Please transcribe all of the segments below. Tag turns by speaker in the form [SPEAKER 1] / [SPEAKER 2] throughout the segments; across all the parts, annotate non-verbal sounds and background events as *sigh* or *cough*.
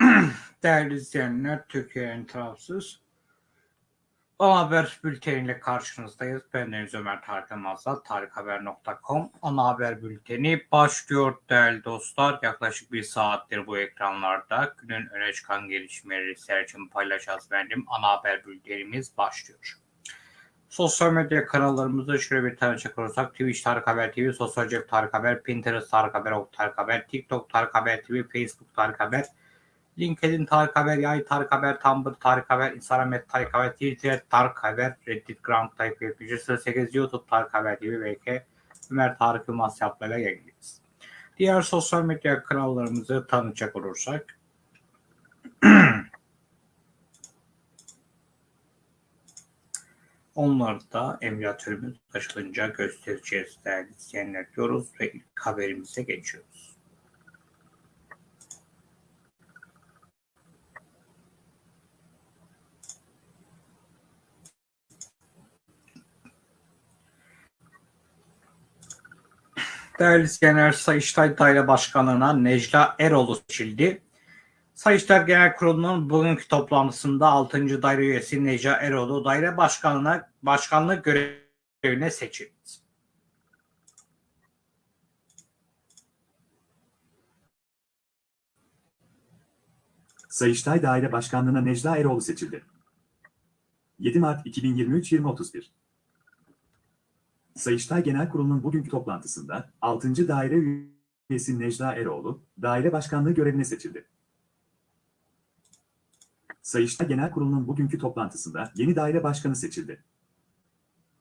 [SPEAKER 1] *clears throat* Değerli izleyenler, Türkiye'nin tarafsız ana haber bülteniyle karşınızdayız. Ben Deniz Ömer Tarık Mazal, tarikhaber.com ana haber bülteni başlıyor değerli dostlar. Yaklaşık bir saattir bu ekranlarda günün öne çıkan gelişmeleri serçin paylaşacağız benim. Ana haber bültenimiz başlıyor. Sosyal medya kanallarımızda şöyle bir tanıcak olursak Twitch Tarık Haber TV, Sosyal Cep Tarık Haber, Pinterest Tarık Haber, Ok Tarık Haber, TikTok Tarık Haber TV, Facebook Tarık Haber, LinkedIn Tarık Haber, Yay Tarık Haber, Tumblr Tarık Haber, Instagram et Tarık Haber, Twitter Tarık Haber, Reddit Ground Tarık Haber, 8 YouTube Tarık Haber gibi belki Ömer Tarık Yılmaz yapmayla yayınlayacağız. Diğer sosyal medya kanallarımızı tanıtacak olursak *clears throat* Onları da emülatörümüz açılınca göstereceğiz değerli izleyenler diyoruz ve ilk haberimize geçiyoruz. Değerli izleyenler Sayıştay Daire Başkanlığı'na Necla Eroğlu seçildi. Sayıştay Genel Kurulu'nun bugünkü toplantısında 6. daire üyesi Necla Eroğlu daire başkanlığına başkanlık görevine seçildi.
[SPEAKER 2] Sayıştay Daire Başkanlığı'na Necla Eroğlu seçildi. 7 Mart 2023 20.31 Sayıştay Genel Kurulu'nun bugünkü toplantısında 6. daire üyesi Necla Eroğlu, daire başkanlığı görevine seçildi. Sayıştay Genel Kurulu'nun bugünkü toplantısında yeni daire başkanı seçildi.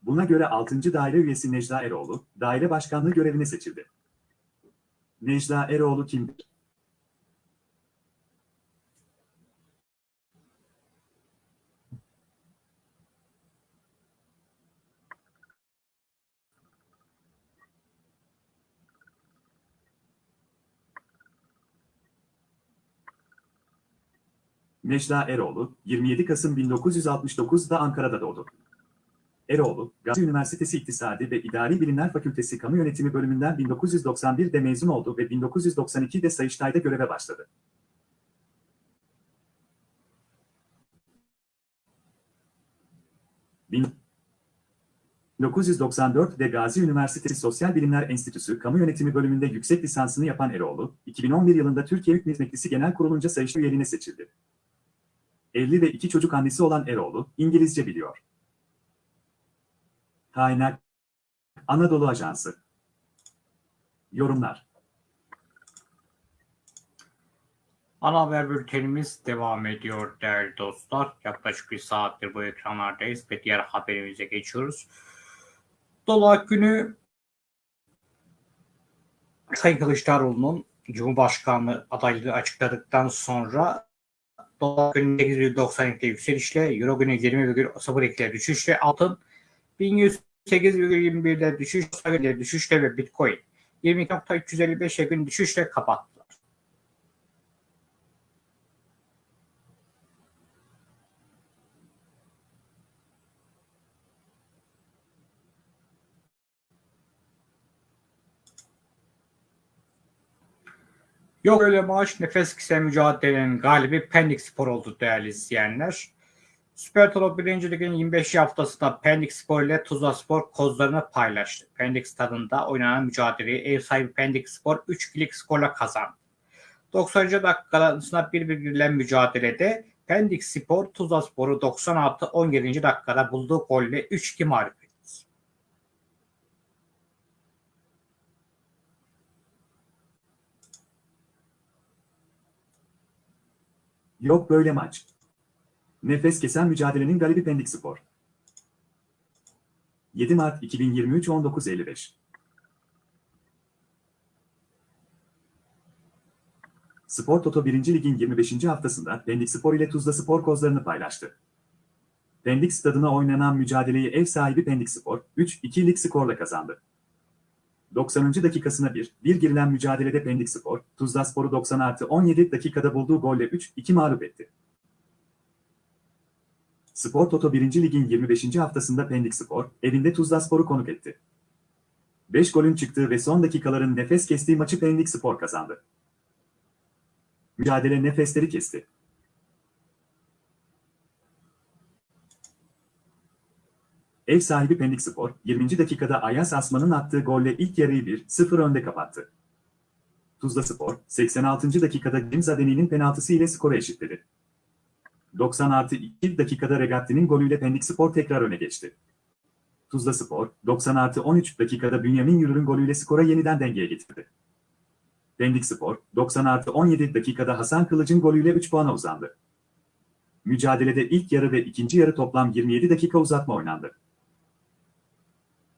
[SPEAKER 2] Buna göre 6. daire üyesi Necla Eroğlu, daire başkanlığı görevine seçildi. Necla Eroğlu kimdir? Necla Eroğlu, 27 Kasım 1969'da Ankara'da doğdu. Eroğlu, Gazi Üniversitesi İktisadi ve İdari Bilimler Fakültesi Kamu Yönetimi bölümünden 1991'de mezun oldu ve 1992'de Sayıştay'da göreve başladı. Bin 1994'de Gazi Üniversitesi Sosyal Bilimler Enstitüsü Kamu Yönetimi bölümünde yüksek lisansını yapan Eroğlu, 2011 yılında Türkiye Hükümet Meclisi Genel Kurulu'nca Sayıştay üyeliğine seçildi. Evli ve iki çocuk annesi olan Eroğlu, İngilizce biliyor. Kaynak Anadolu Ajansı Yorumlar
[SPEAKER 1] Ana haber bültenimiz devam ediyor değerli dostlar. Yaklaşık bir saattir bu ekranlardayız ve diğer haberimize geçiyoruz. Dolar günü Sayın Kılıçdaroğlu'nun Cumhurbaşkanlığı adaylığı açıkladıktan sonra dolar günü 8,92 yükselişle, euro günü 20,02 düşüşle, altın 1108,21'de düşüş, düşüşle ve bitcoin 22.355'e gün düşüşle kapattılar. Yok öyle maaş nefes kesen mücadelenin galibi Pendik Spor oldu değerli izleyenler. Süper Tolo 1. Lig'in 25 haftasında Pendik Spor ile Tuzla Spor kozlarını paylaştı. Pendik stadında oynanan mücadeleyi ev sahibi Pendik Spor 3-2'lik skorla kazandı. 90. dakikasında birbiriyle mücadelede Pendik Spor Tuzla Spor'u 96-17. dakikada bulduğu golle 3-2 mağlup etti.
[SPEAKER 2] Yok böyle maç. Nefes kesen mücadelenin galibi Pendik Spor. 7 Mart 2023 19.55 Spor Toto 1. Lig'in 25. haftasında Pendik Spor ile Tuzla Spor kozlarını paylaştı. Pendik stadına oynanan mücadeleyi ev sahibi Pendik Spor 3-2'lik skorla kazandı. 90. dakikasına bir, bir girilen mücadelede Pendik Spor, Tuzla Spor'u 90 artı 17 dakikada bulduğu golle 3-2 mağlup etti. Spor Toto 1. Lig'in 25. haftasında Pendik Spor, evinde Tuzla Spor'u konuk etti. 5 golün çıktığı ve son dakikaların nefes kestiği maçı Pendik Spor kazandı. Mücadele nefesleri kesti. Ev sahibi Pendik Spor, 20. dakikada Ayas Asman'ın attığı golle ilk yarıyı 1-0 önde kapattı. Tuzla Spor, 86. dakikada Gimzadeni'nin penaltısı ile skoru eşitledi. 90 artı 2 dakikada Regatti'nin golüyle Pendik Spor tekrar öne geçti. Tuzla Spor, 90 artı 13 dakikada Bünyamin Yürür'ün golüyle skora yeniden dengeye getirdi. Pendik Spor, 90 artı 17 dakikada Hasan Kılıç'ın golüyle 3 puana uzandı. Mücadelede ilk yarı ve ikinci yarı toplam 27 dakika uzatma oynandı.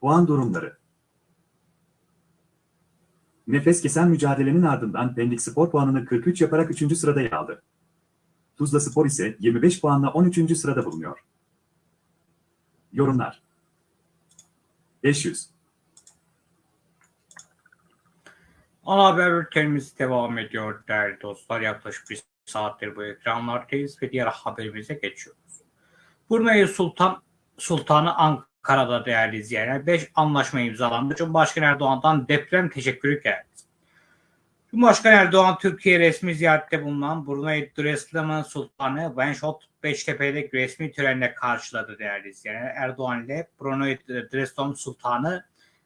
[SPEAKER 2] Puan durumları Nefes kesen mücadelenin ardından Pendik Spor puanını 43 yaparak 3. sırada yer aldı. Tuzla Spor ise 25 puanla 13. sırada bulunuyor. Yorumlar 500
[SPEAKER 1] Ana haber bültenimiz devam ediyor değerli dostlar. Yaklaşık bir saattir bu ekranlardayız ve diğer haberimize geçiyoruz. Brunei Sultan Sultanı Ankara'da değerli izleyenler 5 anlaşma imzalandı. Cumhurbaşkanı Erdoğan'dan deprem teşekkürü geldi. Cumhurbaşkanı Erdoğan Türkiye resmi ziyarette bulunan Brunei Darussalam Sultanı Benşot Beştepe'deki resmi törenle karşıladı değerli izleyenler. Erdoğan ile Brunei Darussalam Sultanı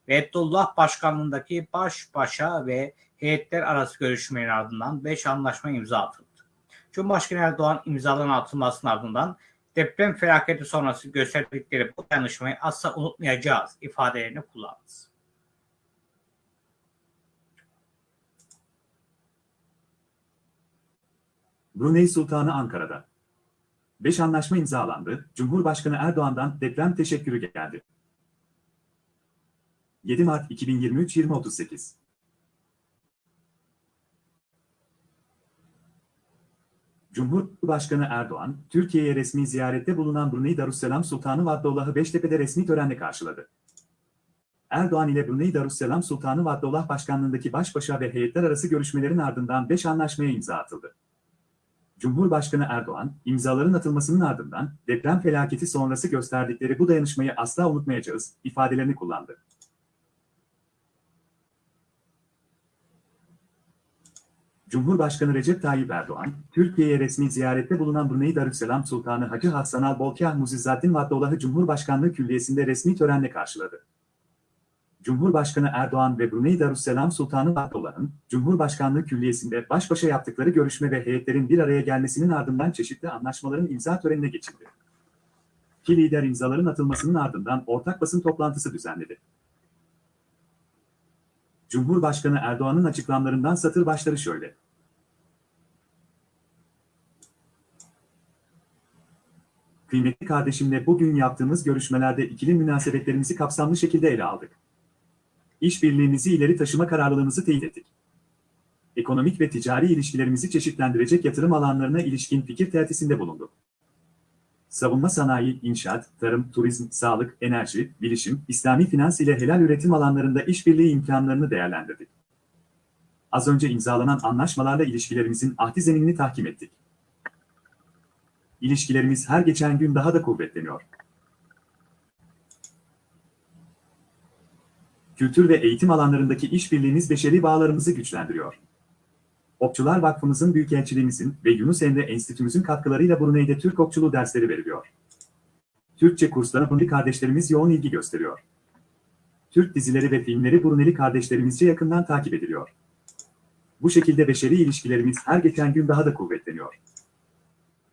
[SPEAKER 1] Reddullah Başkanlığındaki baş başa ve heyetler arası görüşmenin ardından 5 anlaşma imza atıldı. Cumhurbaşkanı Erdoğan imzaların atılmasının ardından deprem felaketi sonrası gösterdikleri bu dayanışmayı asla unutmayacağız ifadelerini kullandı.
[SPEAKER 2] Brunei Sultanı Ankara'da. 5 anlaşma imzalandı, Cumhurbaşkanı Erdoğan'dan deprem teşekkürü geldi. 7 Mart 2023 2038 Cumhurbaşkanı Erdoğan, Türkiye'ye resmi ziyarette bulunan Brunei Darussalam Sultanı Vaddollah'ı Beştepe'de resmi törenle karşıladı. Erdoğan ile Brunei Darussalam Sultanı Vaddollah Başkanlığındaki baş başa ve heyetler arası görüşmelerin ardından 5 anlaşmaya imza atıldı. Cumhurbaşkanı Erdoğan, imzaların atılmasının ardından deprem felaketi sonrası gösterdikleri bu dayanışmayı asla unutmayacağız ifadelerini kullandı. Cumhurbaşkanı Recep Tayyip Erdoğan, Türkiye'ye resmi ziyarette bulunan Brunei Darussalam Sultanı Hacı Hasan Al-Bolkiah Muzizzattin Vaddollah'ı Cumhurbaşkanlığı Külliyesi'nde resmi törenle karşıladı. Cumhurbaşkanı Erdoğan ve Brunei Darussalam Sultanı Vaddollah'ın Cumhurbaşkanlığı Külliyesi'nde baş başa yaptıkları görüşme ve heyetlerin bir araya gelmesinin ardından çeşitli anlaşmaların imza törenine geçildi. İki lider imzaların atılmasının ardından ortak basın toplantısı düzenledi. Cumhurbaşkanı Erdoğan'ın açıklamalarından satır başları şöyle. Kıymetli kardeşimle bugün yaptığımız görüşmelerde ikili münasebetlerimizi kapsamlı şekilde ele aldık. İşbirliğimizi ileri taşıma kararlılığımızı teyit ettik. Ekonomik ve ticari ilişkilerimizi çeşitlendirecek yatırım alanlarına ilişkin fikir tertisinde bulunduk. Savunma sanayi, inşaat, tarım, turizm, sağlık, enerji, bilişim, İslami finans ile helal üretim alanlarında işbirliği imkanlarını değerlendirdik. Az önce imzalanan anlaşmalarla ilişkilerimizin ahdi zeminini tahkim ettik. İlişkilerimiz her geçen gün daha da kuvvetleniyor. Kültür ve eğitim alanlarındaki işbirliğimiz beşeri bağlarımızı güçlendiriyor. Okçular Vakfımızın Büyükelçiliğimizin ve Yunus Emre Enstitümüzün katkılarıyla Brunei'de Türk okçuluğu dersleri veriliyor. Türkçe kurslara Brunei kardeşlerimiz yoğun ilgi gösteriyor. Türk dizileri ve filmleri Bruneli kardeşlerimizce yakından takip ediliyor. Bu şekilde beşeri ilişkilerimiz her geçen gün daha da kuvvetleniyor.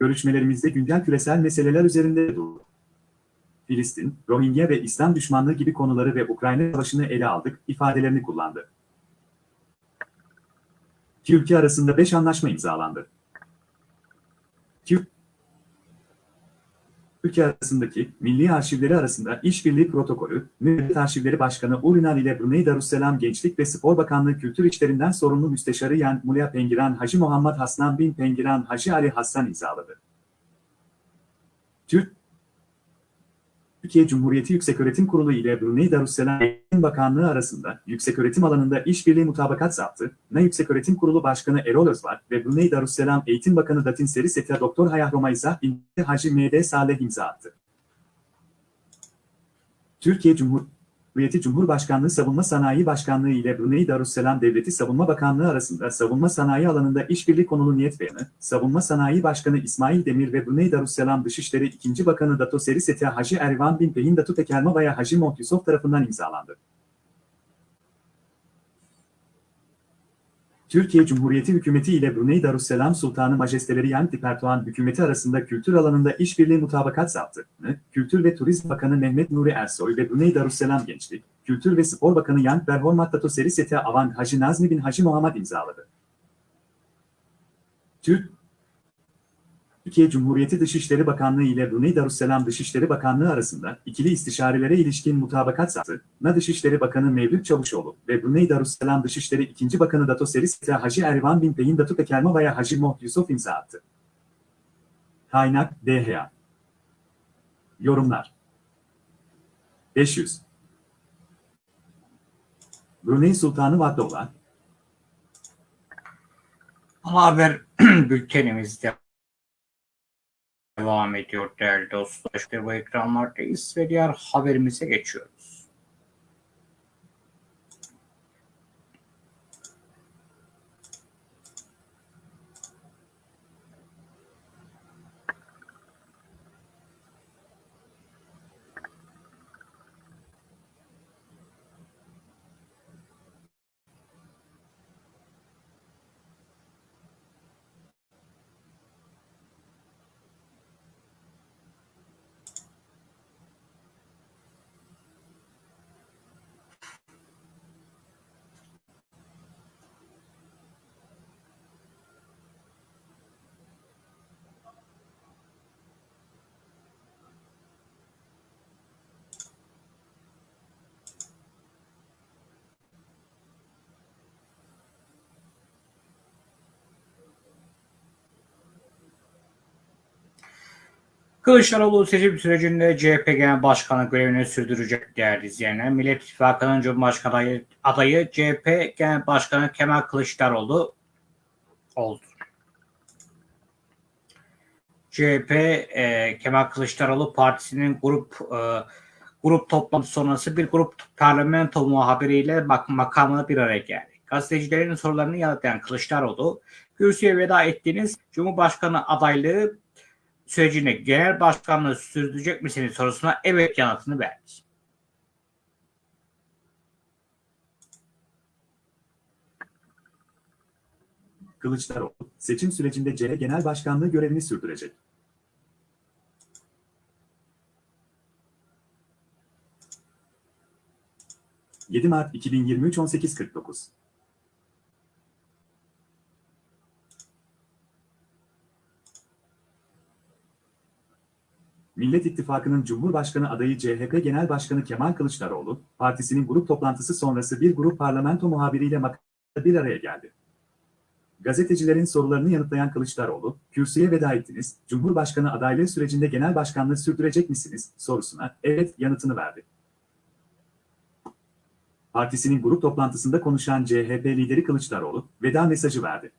[SPEAKER 2] Görüşmelerimizde güncel küresel meseleler üzerinde durdu. Filistin, Rohingya ve İslam düşmanlığı gibi konuları ve Ukrayna savaşını ele aldık ifadelerini kullandı. İki ülke arasında 5 anlaşma imzalandı. İki ülke arasındaki milli arşivleri arasında işbirliği protokolü, Millet Arşivleri Başkanı Urinal ile Brunei Darussalam Gençlik ve Spor Bakanlığı Kültür İşlerinden sorumlu müsteşarı Yan Mulya Pengiran Hacı Muhammed Hasnan bin Pengiran Hacı Ali Hassan imzaladı. Türk Türkiye Cumhuriyeti Yükseköğretim Kurulu ile Brunei Darussalam Eğitim Bakanlığı arasında yükseköğretim alanında işbirliği mutabakat zaptı, Na Yükseköğretim Kurulu Başkanı Erol Özvar ve Brunei Darussalam Eğitim Bakanı Datin Seri Seta Doktor Hayah Romayza Hacı M.D. Saleh imza attı. Türkiye Cumhuriyeti Cumhuriyeti Cumhurbaşkanlığı Savunma Sanayi Başkanlığı ile Brunei Darussalam Devleti Savunma Bakanlığı arasında savunma sanayi alanında işbirliği konulu niyet beyanı, Savunma Sanayi Başkanı İsmail Demir ve Brunei Darussalam Dışişleri 2. Bakanı Dato Seri Seti Hacı Ervan Bin Pehin Datu Tekelmavaya Hacı Moht Yusuf tarafından imzalandı. Türkiye Cumhuriyeti Hükümeti ile Brunei Darussalam Sultanı Majesteleri Yan Dipertuan Hükümeti arasında kültür alanında işbirliği mutabakat zaptını, Kültür ve Turizm Bakanı Mehmet Nuri Ersoy ve Brunei Darussalam Gençlik, Kültür ve Spor Bakanı Yan Berhormat Dato Seri Seti Avan Hacı Nazmi bin Hacı Muhammed imzaladı. Türk Türkiye Cumhuriyeti Dışişleri Bakanlığı ile Brunei Darussalam Dışişleri Bakanlığı arasında ikili istişarelere ilişkin mutabakat zaptı, Na Dışişleri Bakanı Mevlüt Çavuşoğlu ve Brunei Darussalam Dışişleri 2. Bakanı Dato Seri Seti Hacı Ervan bin Pehin Datu Pekelmavaya Hacı Moht Yusuf imza attı. Kaynak DHA Yorumlar 500 Brunei Sultanı Vaddoğan,
[SPEAKER 1] Ana haber *clears throat* bültenimizde devam ediyor değerli dostlar. Bu ekranlardayız ve diğer haberimize geçiyoruz. Kılıçdaroğlu seçim sürecinde CHP Genel Başkanı görevini sürdürecek değerli izleyenler. Millet İttifakı'nın Cumhurbaşkanı adayı, adayı CHP Genel Başkanı Kemal Kılıçdaroğlu oldu. CHP e, Kemal Kılıçdaroğlu Partisi'nin grup e, grup toplantısı sonrası bir grup parlamento muhabiriyle mak makamına bir araya geldi. Gazetecilerin sorularını yanıtlayan Kılıçdaroğlu, kürsüye veda ettiğiniz Cumhurbaşkanı adaylığı sürecinde genel başkanlığı sürdürecek misiniz sorusuna evet yanıtını verdi.
[SPEAKER 2] Kılıçdaroğlu, seçim sürecinde CHP Genel Başkanlığı görevini sürdürecek. ...7 Mart 2023 18.49 Millet İttifakı'nın Cumhurbaşkanı adayı CHP Genel Başkanı Kemal Kılıçdaroğlu, partisinin grup toplantısı sonrası bir grup parlamento muhabiriyle makamda bir araya geldi. Gazetecilerin sorularını yanıtlayan Kılıçdaroğlu, kürsüye veda ettiniz, Cumhurbaşkanı adaylığı sürecinde genel başkanlığı sürdürecek misiniz sorusuna evet yanıtını verdi. Partisinin grup toplantısında konuşan CHP lideri Kılıçdaroğlu, veda mesajı verdi.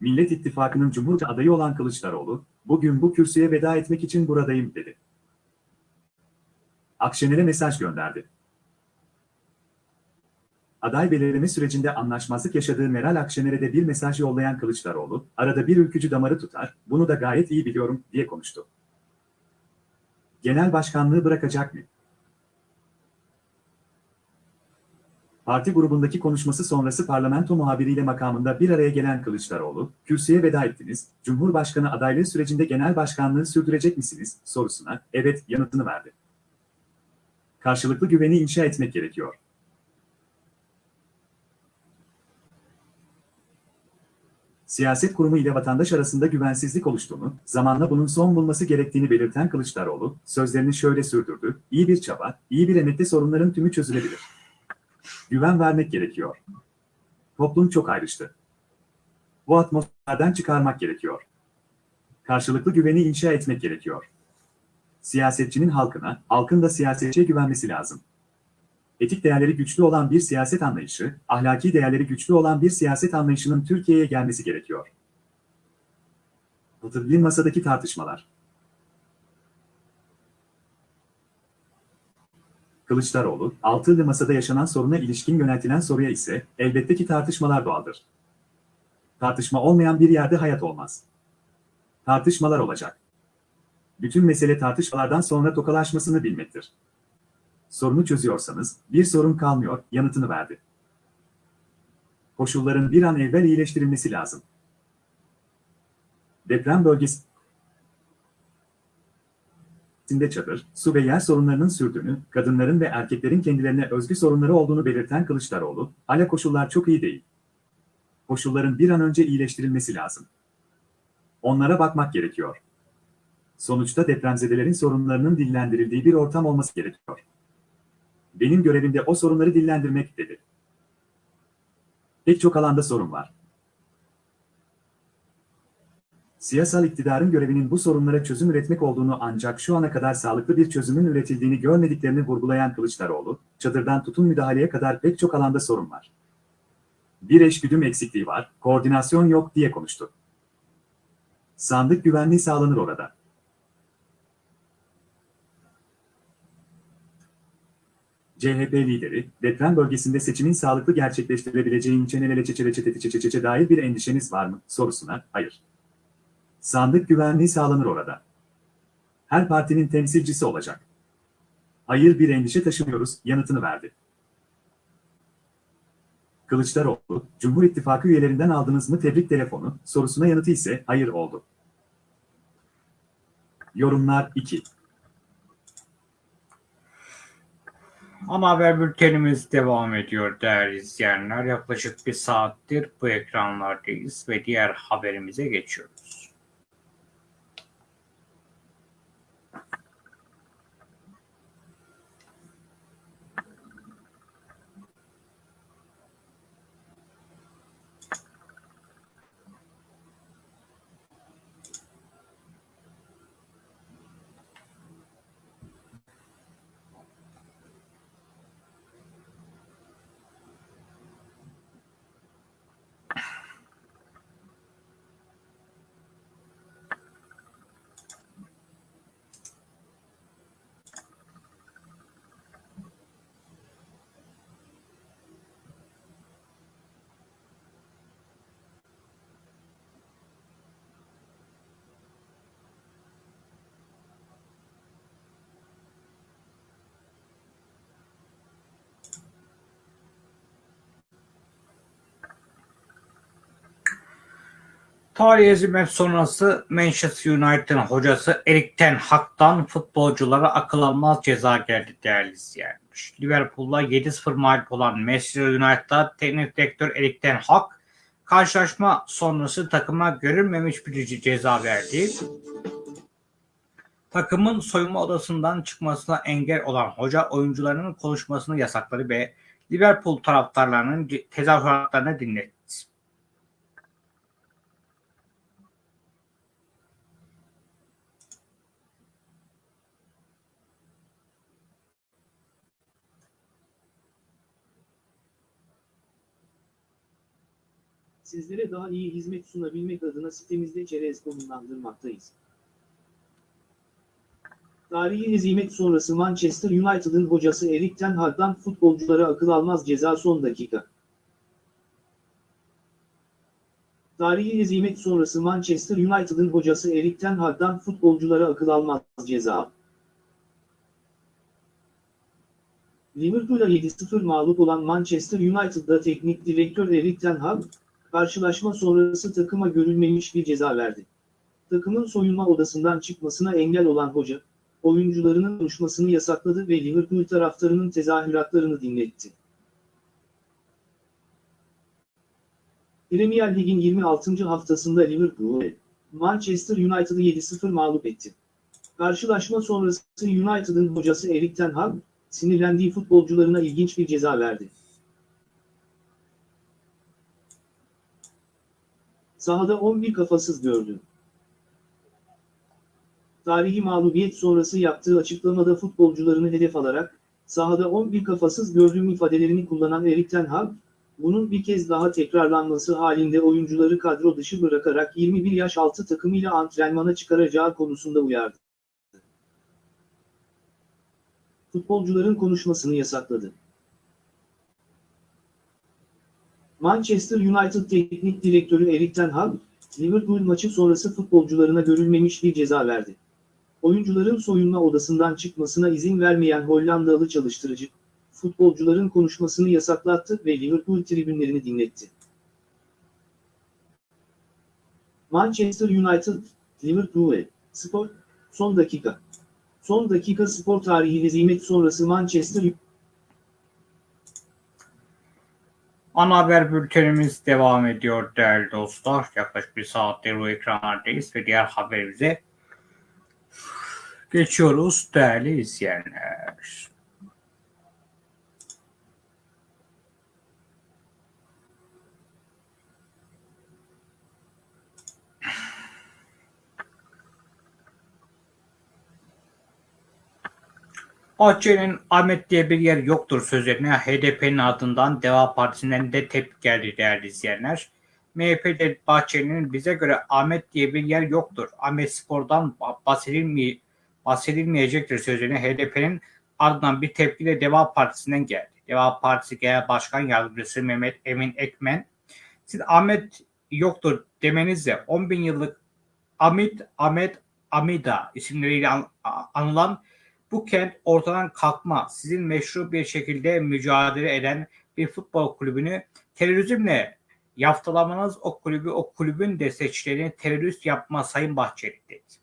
[SPEAKER 2] Millet İttifakı'nın Cumhurbaşkanı adayı olan Kılıçdaroğlu, bugün bu kürsüye veda etmek için buradayım dedi. Akşener'e mesaj gönderdi. Aday belirleme sürecinde anlaşmazlık yaşadığı Meral Akşener'e de bir mesaj yollayan Kılıçdaroğlu, arada bir ülkücü damarı tutar, bunu da gayet iyi biliyorum, diye konuştu. Genel başkanlığı bırakacak mı? Parti grubundaki konuşması sonrası parlamento muhabiriyle makamında bir araya gelen Kılıçdaroğlu, kürsüye veda ettiniz, Cumhurbaşkanı adaylığı sürecinde genel başkanlığı sürdürecek misiniz sorusuna evet yanıtını verdi. Karşılıklı güveni inşa etmek gerekiyor. Siyaset kurumu ile vatandaş arasında güvensizlik oluştuğunu, zamanla bunun son bulması gerektiğini belirten Kılıçdaroğlu, sözlerini şöyle sürdürdü, iyi bir çaba, iyi bir emekle sorunların tümü çözülebilir. Güven vermek gerekiyor. Toplum çok ayrıştı. Bu atmosferden çıkarmak gerekiyor. Karşılıklı güveni inşa etmek gerekiyor. Siyasetçinin halkına, halkın da siyasetçiye güvenmesi lazım. Etik değerleri güçlü olan bir siyaset anlayışı, ahlaki değerleri güçlü olan bir siyaset anlayışının Türkiye'ye gelmesi gerekiyor. Tıbbin masadaki tartışmalar. Kılıçdaroğlu, altılı masada yaşanan soruna ilişkin yöneltilen soruya ise elbette ki tartışmalar doğaldır. Tartışma olmayan bir yerde hayat olmaz. Tartışmalar olacak. Bütün mesele tartışmalardan sonra tokalaşmasını bilmektir. Sorunu çözüyorsanız bir sorun kalmıyor yanıtını verdi. Koşulların bir an evvel iyileştirilmesi lazım. Deprem bölgesi içinde çadır, su ve yer sorunlarının sürdüğünü, kadınların ve erkeklerin kendilerine özgü sorunları olduğunu belirten Kılıçdaroğlu, hala koşullar çok iyi değil. Koşulların bir an önce iyileştirilmesi lazım. Onlara bakmak gerekiyor. Sonuçta depremzedelerin sorunlarının dillendirildiği bir ortam olması gerekiyor. Benim görevimde o sorunları dillendirmek dedi. Pek çok alanda sorun var. Siyasal iktidarın görevinin bu sorunlara çözüm üretmek olduğunu ancak şu ana kadar sağlıklı bir çözümün üretildiğini görmediklerini vurgulayan Kılıçdaroğlu, çadırdan tutun müdahaleye kadar pek çok alanda sorun var. Bir eşgüdüm eksikliği var, koordinasyon yok diye konuştu. Sandık güvenliği sağlanır orada. CHP lideri, deprem bölgesinde seçimin sağlıklı gerçekleştirilebileceğin çenelele çeçe dair bir endişeniz var mı sorusuna, hayır. Sandık güvenliği sağlanır orada. Her partinin temsilcisi olacak. Hayır bir endişe taşımıyoruz yanıtını verdi. Kılıçdaroğlu, Cumhur İttifakı üyelerinden aldınız mı tebrik telefonu sorusuna yanıtı ise hayır oldu. Yorumlar 2.
[SPEAKER 1] Ana haber bültenimiz devam ediyor değerli izleyenler. Yaklaşık bir saattir bu ekranlardayız ve diğer haberimize geçiyoruz. Tarihi hezimet sonrası Manchester United'ın hocası Erik Ten Hag'dan futbolculara akıl almaz ceza geldi değerli izleyenler. Liverpool'la 7-0 mağlup olan Manchester United'da teknik direktör Erik Ten Hag karşılaşma sonrası takıma görülmemiş bir ceza verdi. Takımın soyunma odasından çıkmasına engel olan hoca oyuncularının konuşmasını yasakladı ve Liverpool taraftarlarının tezahüratlarını dinletti.
[SPEAKER 3] Sizlere daha iyi hizmet sunabilmek adına sitemizde çerez konumlandırmaktayız. Tarihi hezimet sonrası Manchester United'ın hocası Erik Ten Hag'dan futbolculara akıl almaz ceza son dakika. Tarihi hezimet sonrası Manchester United'ın hocası Erik Ten Hag'dan futbolculara akıl almaz ceza. Liverpool'a 7-0 mağlup olan Manchester United'da teknik direktör Erik Ten Hag, karşılaşma sonrası takıma görülmemiş bir ceza verdi. Takımın soyunma odasından çıkmasına engel olan hoca, oyuncularının konuşmasını yasakladı ve Liverpool taraftarının tezahüratlarını dinletti. Premier Lig'in 26. haftasında Liverpool, Manchester United'ı 7-0 mağlup etti. Karşılaşma sonrası United'ın hocası Erik Ten Hag, sinirlendiği futbolcularına ilginç bir ceza verdi. Sahada 11 kafasız gördü. Tarihi mağlubiyet sonrası yaptığı açıklamada futbolcularını hedef alarak, sahada 11 kafasız gördüğüm ifadelerini kullanan Erik Ten Hag, bunun bir kez daha tekrarlanması halinde oyuncuları kadro dışı bırakarak 21 yaş altı takımıyla antrenmana çıkaracağı konusunda uyardı. futbolcuların konuşmasını yasakladı. Manchester United Teknik Direktörü Erik ten Hag, Liverpool maçı sonrası futbolcularına görülmemiş bir ceza verdi. Oyuncuların soyunma odasından çıkmasına izin vermeyen Hollandalı çalıştırıcı, futbolcuların konuşmasını yasaklattı ve Liverpool tribünlerini dinletti. Manchester United, Liverpool, Spor, son dakika. Son dakika spor tarihi hezimet sonrası Manchester
[SPEAKER 1] Ana haber bültenimiz devam ediyor değerli dostlar. Yaklaşık bir saattir bu ekranlardayız ve diğer haberimize geçiyoruz değerli izleyenler. Bahçeli'nin Ahmet diye bir yer yoktur sözlerine HDP'nin ardından Deva Partisi'nden de tepki geldi değerli izleyenler. MHP'de Bahçeli'nin bize göre Ahmet diye bir yer yoktur. Ahmet Spor'dan bahsedilmey bahsedilmeyecektir sözlerine HDP'nin ardından bir tepki de Deva Partisi'nden geldi. Deva Partisi Genel Başkan Yardımcısı Mehmet Emin Ekmen, siz Ahmet yoktur demenizle 10 bin yıllık Amit, Ahmet, Amida isimleriyle an, anılan bu kent ortadan kalkma, sizin meşru bir şekilde mücadele eden bir futbol kulübünü terörizmle yaftalamanız o kulübü, o kulübün destekçilerini terörist yapma Sayın Bahçeli dedi.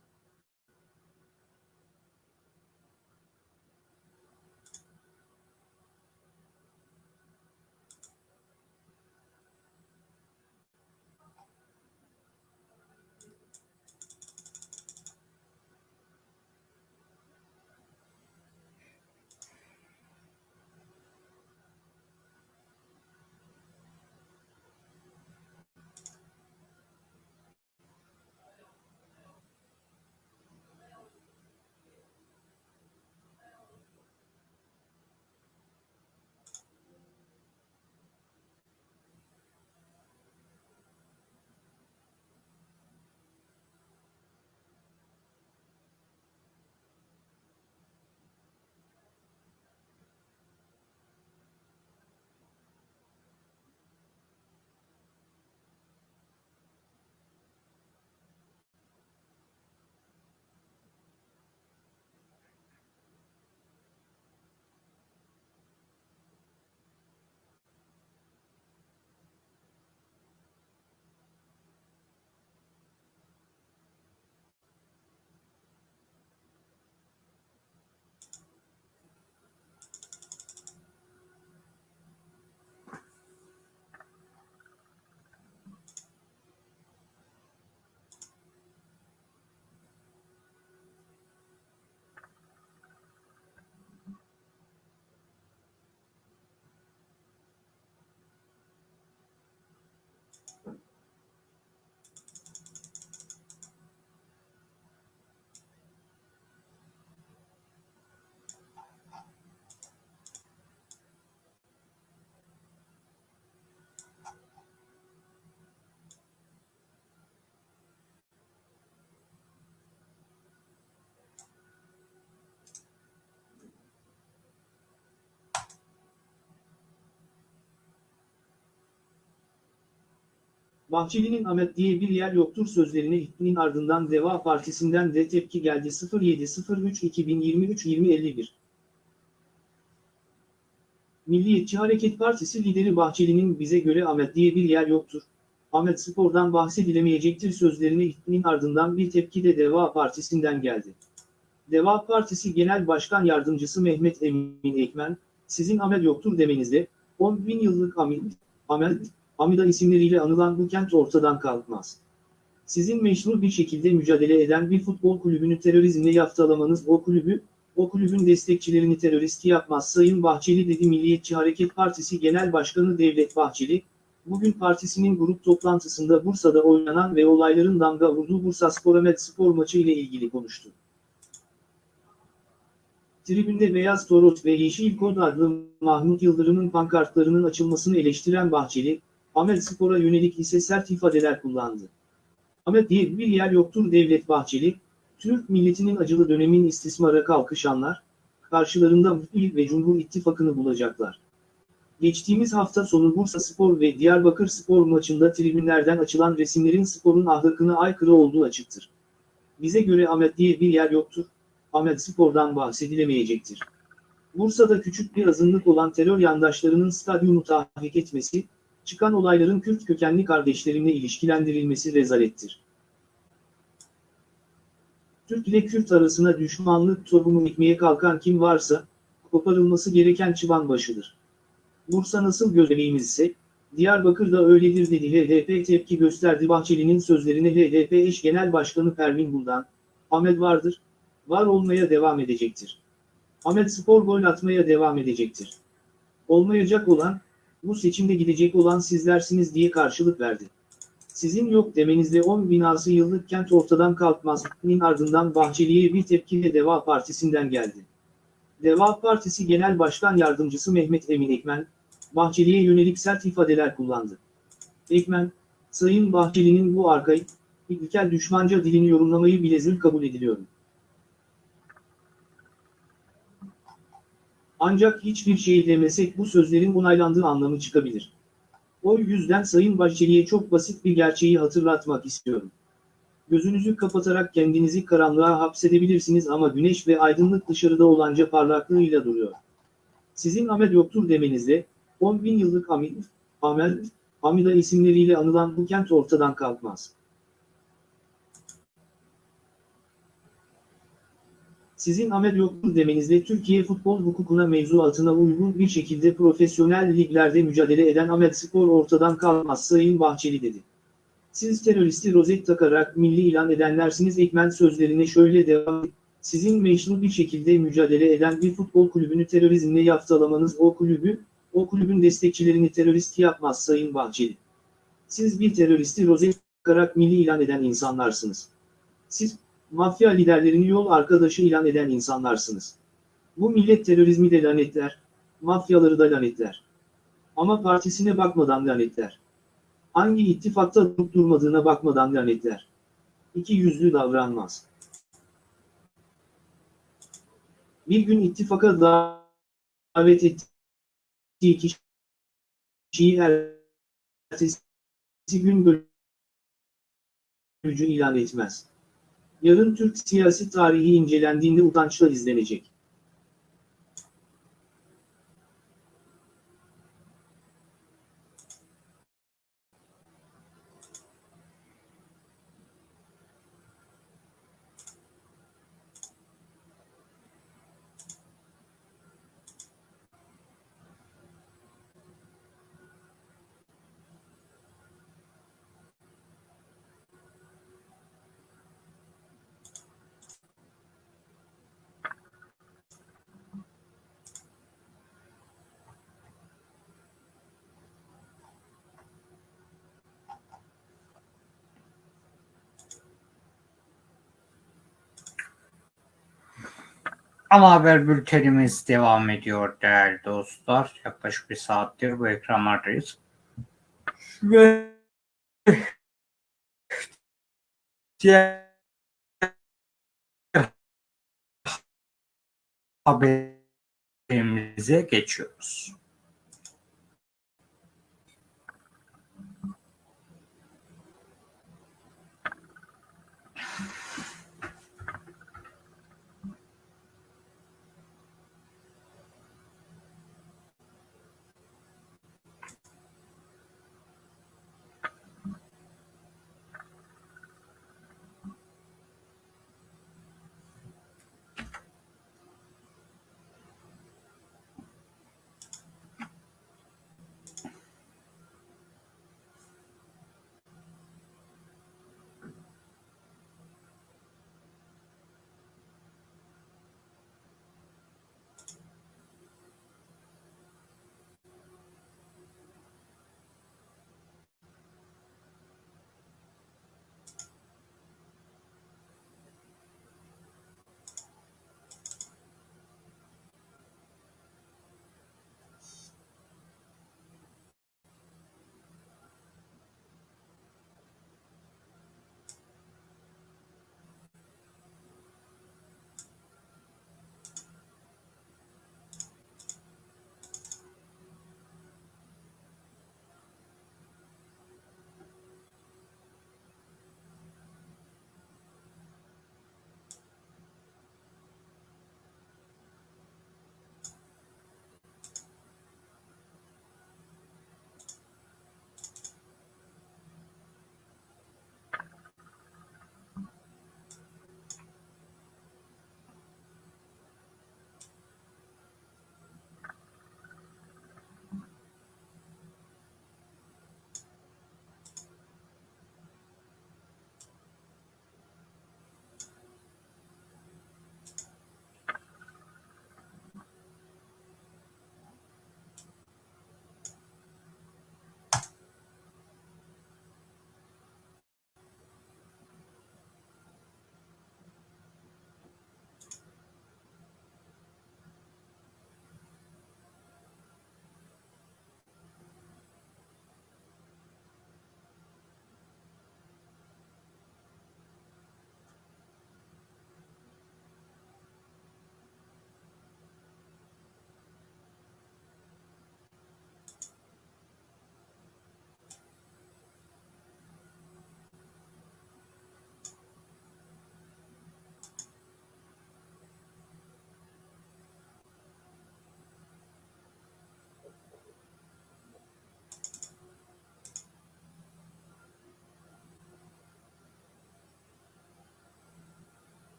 [SPEAKER 3] Bahçeli'nin Ahmet diye bir yer yoktur sözlerine ihtimin ardından Deva Partisi'nden de tepki geldi 07.03.2023-2051. Milliyetçi Hareket Partisi lideri Bahçeli'nin bize göre Ahmet diye bir yer yoktur. Ahmet Spor'dan bahsedilemeyecektir sözlerine ihtimin ardından bir tepki de Deva Partisi'nden geldi. Deva Partisi Genel Başkan Yardımcısı Mehmet Emin Ekmen, sizin Ahmet yoktur demenizde, 10 bin yıllık Ahmet, Ahmet, Amida isimleriyle anılan bu kent ortadan kalkmaz. Sizin meşru bir şekilde mücadele eden bir futbol kulübünü terörizmle yaftalamanız o kulübü, o kulübün destekçilerini terörist yapmaz Sayın Bahçeli dedi Milliyetçi Hareket Partisi Genel Başkanı Devlet Bahçeli, bugün partisinin grup toplantısında Bursa'da oynanan ve olayların damga vurduğu Bursa Spor Spor maçı ile ilgili konuştu. Tribünde Beyaz Toros ve Yeşil Kod adlı Mahmut Yıldırım'ın pankartlarının açılmasını eleştiren Bahçeli, Ahmet Spor'a yönelik ise sert ifadeler kullandı. Ahmet diye bir yer yoktur Devlet Bahçeli, Türk milletinin acılı dönemin istismara kalkışanlar, karşılarında Muhtil ve Cumhur İttifakı'nı bulacaklar. Geçtiğimiz hafta sonu Bursa Spor ve Diyarbakır Spor maçında tribünlerden açılan resimlerin sporun ahlakına aykırı olduğu açıktır. Bize göre Ahmet diye bir yer yoktur, Ahmet Spor'dan bahsedilemeyecektir. Bursa'da küçük bir azınlık olan terör yandaşlarının stadyumu tahrik etmesi, çıkan olayların Kürt kökenli kardeşlerimle ilişkilendirilmesi rezalettir. Türk ile Kürt arasına düşmanlık tohumu ekmeye kalkan kim varsa, koparılması gereken çıban başıdır. Bursa nasıl göbeğimizse, Diyarbakır'da öyledir dedi HDP tepki gösterdi Bahçeli'nin sözlerine HDP eş genel başkanı Pervin Buldan, Ahmet vardır, var olmaya devam edecektir. Ahmet Spor gol atmaya devam edecektir. Olmayacak olan, bu seçimde gidecek olan sizlersiniz diye karşılık verdi. Sizin yok demenizle 10 binası yıllık kent ortadan kalkmaz. Nin ardından Bahçeli'ye bir tepki de Deva Partisi'nden geldi. Deva Partisi Genel Başkan Yardımcısı Mehmet Emin Ekmen, Bahçeli'ye yönelik sert ifadeler kullandı. Ekmen, Sayın Bahçeli'nin bu arkaik, ilkel düşmanca dilini yorumlamayı bile zül kabul ediliyorum. Ancak hiçbir şey demesek bu sözlerin onaylandığı anlamı çıkabilir. O yüzden Sayın Bahçeli'ye çok basit bir gerçeği hatırlatmak istiyorum. Gözünüzü kapatarak kendinizi karanlığa hapsedebilirsiniz ama güneş ve aydınlık dışarıda olanca parlaklığıyla duruyor. Sizin Ahmet yoktur demenizle, 10 bin yıllık Amid, Amel, Amida isimleriyle anılan bu kent ortadan kalkmaz. Sizin Ahmet yoktur demenizle Türkiye futbol hukukuna mevzuatına uygun bir şekilde profesyonel liglerde mücadele eden Ahmet Spor ortadan kalkmaz Sayın Bahçeli dedi. Siz teröristi rozet takarak milli ilan edenlersiniz Ekmen sözlerine şöyle devam etti. Sizin meşru bir şekilde mücadele eden bir futbol kulübünü terörizmle yaftalamanız o kulübü, o kulübün destekçilerini terörist yapmaz Sayın Bahçeli. Siz bir teröristi rozet takarak milli ilan eden insanlarsınız. Siz, mafya liderlerini yol arkadaşı ilan eden insanlarsınız. Bu millet terörizmi de lanetler, mafyaları da lanetler. Ama partisine bakmadan lanetler. Hangi ittifakta durup durmadığına bakmadan lanetler. İki yüzlü davranmaz. Bir gün ittifaka davet ettiği kişiyi ertesi gün bölücü ilan etmez. Yarın Türk siyasi tarihi incelendiğinde utançla izlenecek.
[SPEAKER 1] Ana haber bültenimiz devam ediyor değerli dostlar. Yaklaşık bir saattir bu ekranlardayız. Ve diğer haberimize geçiyoruz.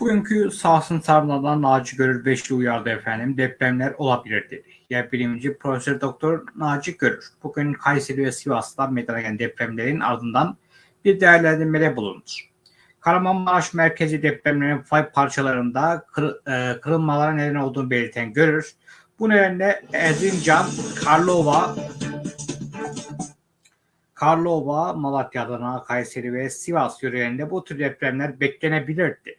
[SPEAKER 1] Bugünkü sahasın sarmadan Naci Görür Beşli uyardı efendim. Depremler olabilir dedi. Yer bilimci Profesör Doktor Naci Görür. Bugün Kayseri ve Sivas'ta meydana gelen depremlerin ardından bir değerlendirmede bulundu. Kahramanmaraş merkezi depremlerin fay parçalarında kır, e, kırılmalara neden olduğunu belirten Görür. Bu nedenle Erzincan, Karlova, Karlova, Malatya, Adana, Kayseri ve Sivas yörelerinde bu tür depremler beklenebilir dedi.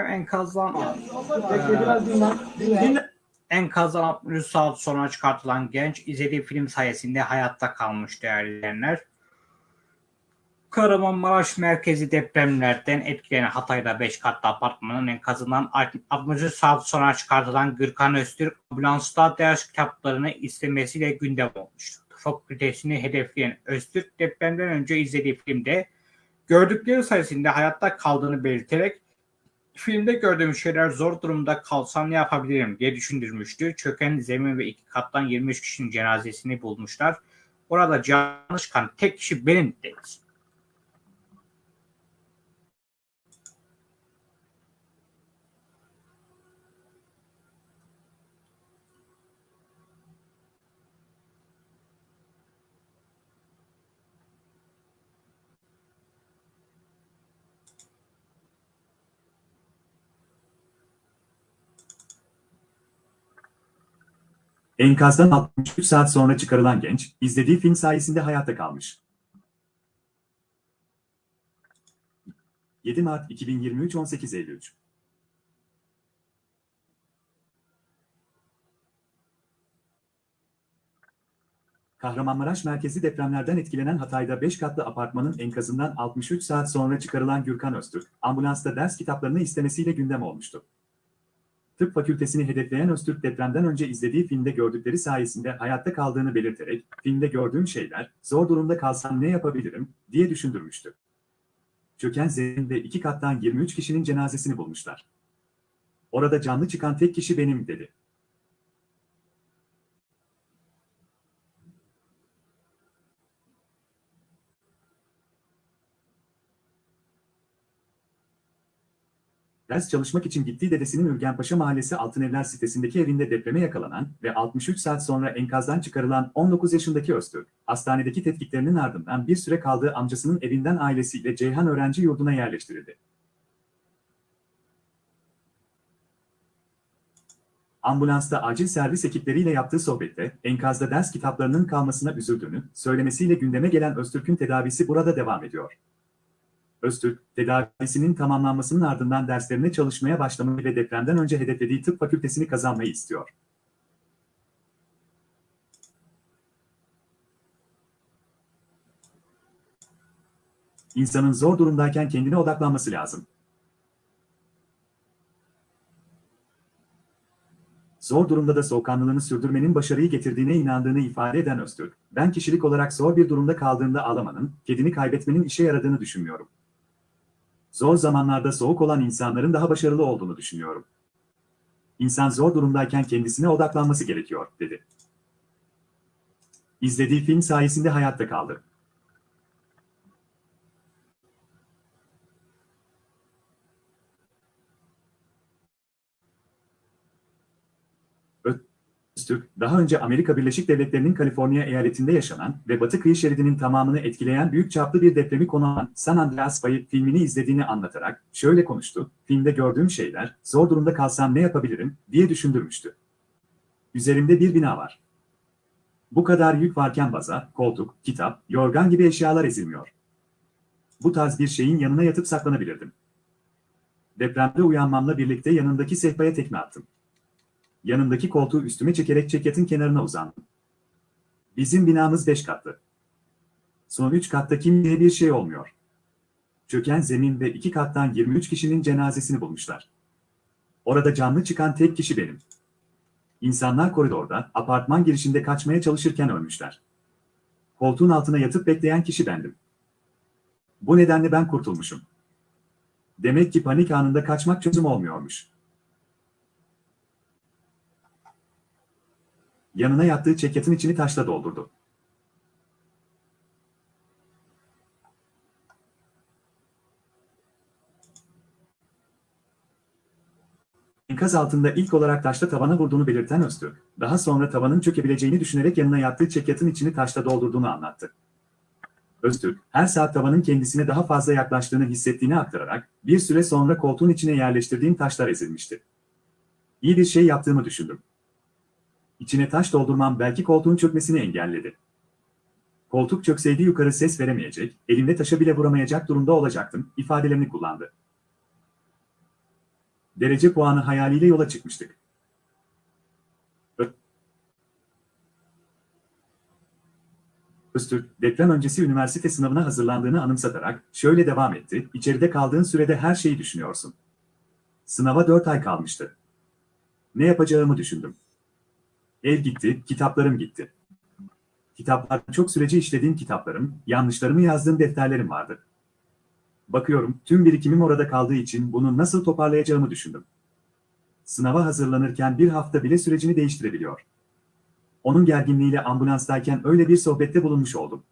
[SPEAKER 1] Enkazdan enkazdan 63 saat sonra çıkartılan genç izlediği film sayesinde hayatta kalmış değerli izleyenler. Kahramanmaraş merkezi depremlerden etkilenen Hatay'da 5 katlı apartmanın enkazından 60 saat sonra çıkartılan Gürkan Öztürk ambulansta ders kitaplarını istemesiyle gündem olmuştu. Fakültesini hedefleyen Öztürk depremden önce izlediği filmde gördükleri sayesinde hayatta kaldığını belirterek filmde gördüğüm şeyler zor durumda kalsam ne yapabilirim diye düşündürmüştü. Çöken zemin ve iki kattan 23 kişinin cenazesini bulmuşlar. Orada canlı çıkan tek kişi benim dedi.
[SPEAKER 2] Enkazdan 63 saat sonra çıkarılan genç, izlediği film sayesinde hayatta kalmış. 7 Mart 2023 18.53 Kahramanmaraş merkezi depremlerden etkilenen Hatay'da 5 katlı apartmanın enkazından 63 saat sonra çıkarılan Gürkan Öztürk, ambulansta ders kitaplarını istemesiyle gündem olmuştu. Tıp fakültesini hedefleyen Öztürk depremden önce izlediği filmde gördükleri sayesinde hayatta kaldığını belirterek, filmde gördüğüm şeyler, zor durumda kalsam ne yapabilirim, diye düşündürmüştü. Çöken zemin ve iki kattan 23 kişinin cenazesini bulmuşlar. Orada canlı çıkan tek kişi benim, dedi. Ders çalışmak için gittiği dedesinin Ürgenpaşa Mahallesi Altınevler sitesindeki evinde depreme yakalanan ve 63 saat sonra enkazdan çıkarılan 19 yaşındaki Öztürk, hastanedeki tetkiklerinin ardından bir süre kaldığı amcasının evinden ailesiyle Ceyhan Öğrenci Yurdu'na yerleştirildi. Ambulansta acil servis ekipleriyle yaptığı sohbette enkazda ders kitaplarının kalmasına üzüldüğünü söylemesiyle gündeme gelen Öztürk'ün tedavisi burada devam ediyor. Öztürk, tedavisinin tamamlanmasının ardından derslerine çalışmaya başlamayı ve depremden önce hedeflediği tıp fakültesini kazanmayı istiyor. İnsanın zor durumdayken kendine odaklanması lazım. Zor durumda da soğukkanlılığını sürdürmenin başarıyı getirdiğine inandığını ifade eden Öztürk, ben kişilik olarak zor bir durumda kaldığında ağlamanın, kedini kaybetmenin işe yaradığını düşünmüyorum. Zor zamanlarda soğuk olan insanların daha başarılı olduğunu düşünüyorum. İnsan zor durumdayken kendisine odaklanması gerekiyor, dedi. İzlediği film sayesinde hayatta kaldı. Öztürk, daha önce Amerika Birleşik Devletleri'nin Kaliforniya eyaletinde yaşanan ve Batı kıyı şeridinin tamamını etkileyen büyük çaplı bir depremi konu alan San Andreas Bayı filmini izlediğini anlatarak şöyle konuştu, filmde gördüğüm şeyler, zor durumda kalsam ne yapabilirim, diye düşündürmüştü. Üzerimde bir bina var. Bu kadar yük varken baza, koltuk, kitap, yorgan gibi eşyalar ezilmiyor. Bu tarz bir şeyin yanına yatıp saklanabilirdim. Depremde uyanmamla birlikte yanındaki sehpaya tekme attım. Yanındaki koltuğu üstüme çekerek çekyatin kenarına uzandım. Bizim binamız beş katlı. Son üç katta kimseye bir şey olmuyor. Çöken zemin ve iki kattan 23 kişinin cenazesini bulmuşlar. Orada canlı çıkan tek kişi benim. İnsanlar koridorda, apartman girişinde kaçmaya çalışırken ölmüşler. Koltuğun altına yatıp bekleyen kişi bendim. Bu nedenle ben kurtulmuşum. Demek ki panik anında kaçmak çözüm olmuyormuş. Yanına yattığı çekyatın içini taşla doldurdu. Enkaz altında ilk olarak taşla tavana vurduğunu belirten Öztürk, daha sonra tavanın çökebileceğini düşünerek yanına yattığı çekyatın içini taşla doldurduğunu anlattı. Öztürk, her saat tavanın kendisine daha fazla yaklaştığını hissettiğini aktararak, bir süre sonra koltuğun içine yerleştirdiğim taşlar ezilmişti. İyi bir şey yaptığımı düşündüm. İçine taş doldurmam belki koltuğun çökmesini engelledi. Koltuk çökseydi yukarı ses veremeyecek, elimde taşa bile vuramayacak durumda olacaktım, ifadelerini kullandı. Derece puanı hayaliyle yola çıkmıştık. Öztürk, deprem öncesi üniversite sınavına hazırlandığını anımsatarak şöyle devam etti, içeride kaldığın sürede her şeyi düşünüyorsun. Sınava 4 ay kalmıştı. Ne yapacağımı düşündüm. Ev gitti, kitaplarım gitti. Kitaplar çok süreci işlediğim kitaplarım, yanlışlarımı yazdığım defterlerim vardı. Bakıyorum, tüm birikimim orada kaldığı için bunu nasıl toparlayacağımı düşündüm. Sınava hazırlanırken bir hafta bile sürecini değiştirebiliyor. Onun gerginliğiyle ambulanstayken öyle bir sohbette bulunmuş oldum.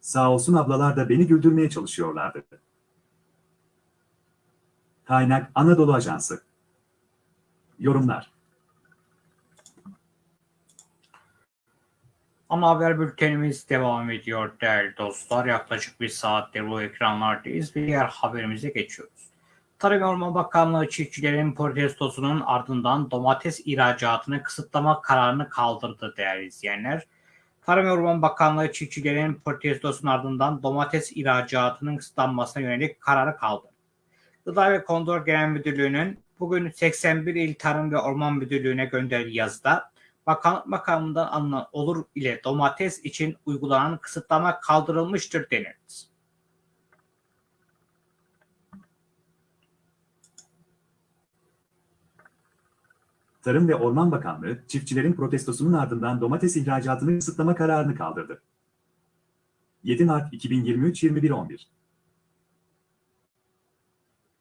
[SPEAKER 2] Sağ olsun ablalar da beni güldürmeye çalışıyorlardı. Kaynak Anadolu Ajansı Yorumlar
[SPEAKER 1] Ana haber bültenimiz devam ediyor değerli dostlar. Yaklaşık bir saattir bu ekranlardayız ve diğer haberimize geçiyoruz. Tarım ve Orman Bakanlığı çiftçilerin protestosunun ardından domates ihracatını kısıtlama kararını kaldırdı değerli izleyenler. Tarım ve Orman Bakanlığı çiftçilerin protestosunun ardından domates ihracatının kısıtlanmasına yönelik kararı kaldırdı. Gıda ve Kontrol Genel Müdürlüğü'nün bugün 81 il Tarım ve Orman Müdürlüğü'ne gönderdiği yazıda Bakanlık makamından alınan olur ile domates için uygulanan kısıtlama kaldırılmıştır denildi.
[SPEAKER 2] Tarım ve Orman Bakanlığı, çiftçilerin protestosunun ardından domates ihracatını kısıtlama kararını kaldırdı. 7 Mart 2023 21.11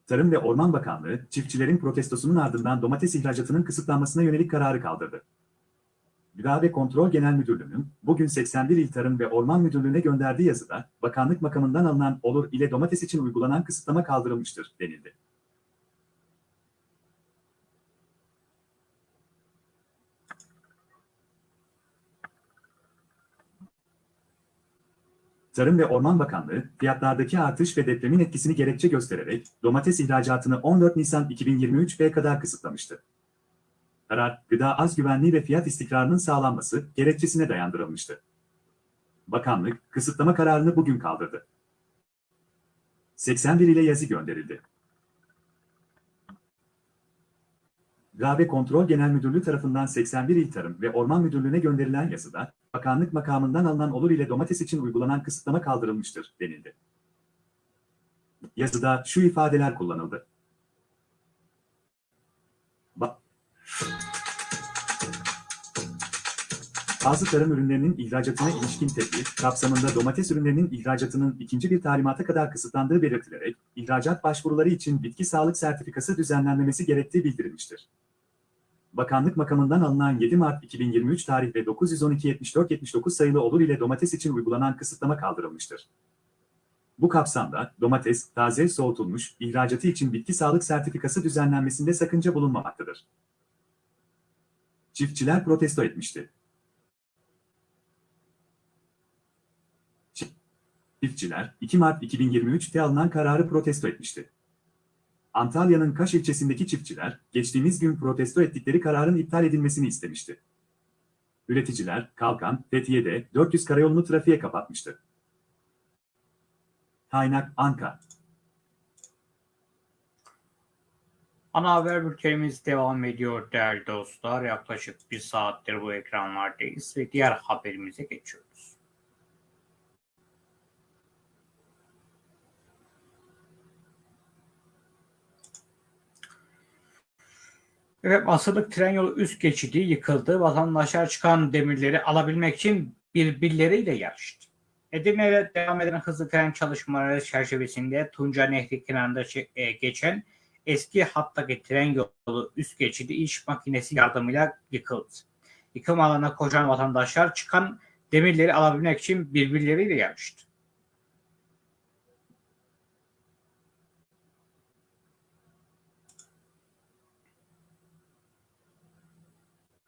[SPEAKER 2] Tarım ve Orman Bakanlığı, çiftçilerin protestosunun ardından domates ihracatının kısıtlanmasına yönelik kararı kaldırdı. Gıda ve Kontrol Genel Müdürlüğü'nün bugün 81 İl Tarım ve Orman Müdürlüğü'ne gönderdiği yazıda, bakanlık makamından alınan olur ile domates için uygulanan kısıtlama kaldırılmıştır, denildi. Tarım ve Orman Bakanlığı, fiyatlardaki artış ve depremin etkisini gerekçe göstererek domates ihracatını 14 Nisan 2023'e kadar kısıtlamıştı. Karar, gıda az güvenliği ve fiyat istikrarının sağlanması gerekçesine dayandırılmıştı. Bakanlık, kısıtlama kararını bugün kaldırdı. 81 ile yazı gönderildi. Gıda Kontrol Genel Müdürlüğü tarafından 81 İl Tarım ve Orman Müdürlüğü'ne gönderilen yazıda, bakanlık makamından alınan olur ile domates için uygulanan kısıtlama kaldırılmıştır, denildi. Yazıda şu ifadeler kullanıldı. Bazı tarım ürünlerinin ihracatına ilişkin tedbir, kapsamında domates ürünlerinin ihracatının ikinci bir talimata kadar kısıtlandığı belirtilerek, ihracat başvuruları için bitki sağlık sertifikası düzenlenmemesi gerektiği bildirilmiştir. Bakanlık makamından alınan 7 Mart 2023 tarih ve 912-74-79 sayılı olur ile domates için uygulanan kısıtlama kaldırılmıştır. Bu kapsamda domates, taze soğutulmuş, ihracatı için bitki sağlık sertifikası düzenlenmesinde sakınca bulunmamaktadır. Çiftçiler protesto etmişti. Çiftçiler, 2 Mart 2023'te alınan kararı protesto etmişti. Antalya'nın Kaş ilçesindeki çiftçiler, geçtiğimiz gün protesto ettikleri kararın iptal edilmesini istemişti. Üreticiler, Kalkan, Fethiye'de 400 karayolunu trafiğe kapatmıştı. Kaynak Anka.
[SPEAKER 1] Ana haber bültenimiz devam ediyor değerli dostlar. Yaklaşık bir saattir bu ekranlardayız ve diğer haberimize geçiyoruz. Evet, asırlık tren yolu üst geçidi yıkıldı. Vatandaşlar çıkan demirleri alabilmek için birbirleriyle yarıştı. Edirne'de devam eden hızlı tren çalışmaları çerçevesinde Tunca Nehri kenarında e, geçen eski hattaki tren yolu üst geçidi iş makinesi yardımıyla yıkıldı. Yıkım alanına koşan vatandaşlar çıkan demirleri alabilmek için birbirleriyle yarıştı.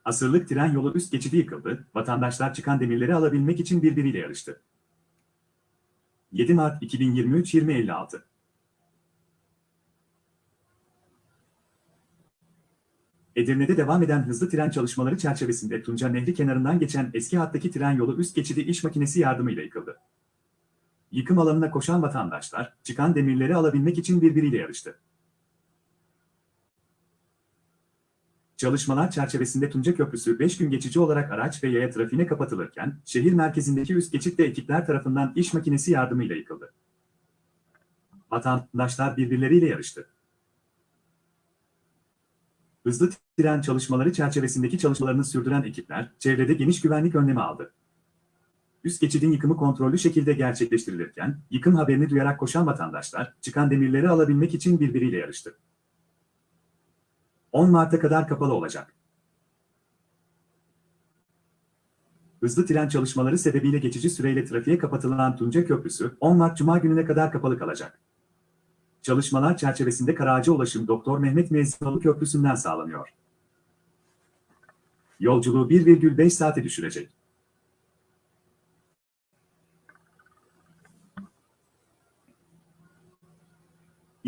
[SPEAKER 2] Asırlık tren yolu üst geçidi yıkıldı, vatandaşlar çıkan demirleri alabilmek için birbiriyle yarıştı. 7 Mart 2023 Edirne'de devam eden hızlı tren çalışmaları çerçevesinde Tunca Nehri kenarından geçen eski hattaki tren yolu üst geçidi iş makinesi yardımıyla yıkıldı. Yıkım alanına koşan vatandaşlar, çıkan demirleri alabilmek için birbiriyle yarıştı. Çalışmalar çerçevesinde Tunca Köprüsü 5 gün geçici olarak araç ve yaya trafiğine kapatılırken, şehir merkezindeki üst geçitte ekipler tarafından iş makinesi yardımıyla yıkıldı. Vatandaşlar birbirleriyle yarıştı. Hızlı tren çalışmaları çerçevesindeki çalışmalarını sürdüren ekipler, çevrede geniş güvenlik önlemi aldı. Üst geçidin yıkımı kontrollü şekilde gerçekleştirilirken, yıkım haberini duyarak koşan vatandaşlar, çıkan demirleri alabilmek için birbiriyle yarıştı. 10 Mart'a kadar kapalı olacak. Hızlı tren çalışmaları sebebiyle geçici süreyle trafiğe kapatılan Tunca Köprüsü, 10 Mart Cuma gününe kadar kapalı kalacak. Çalışmalar çerçevesinde Karaağaç'a ulaşım Doktor Mehmet Müezzinoğlu Köprüsü'nden sağlanıyor. Yolculuğu 1,5 saate düşürecek.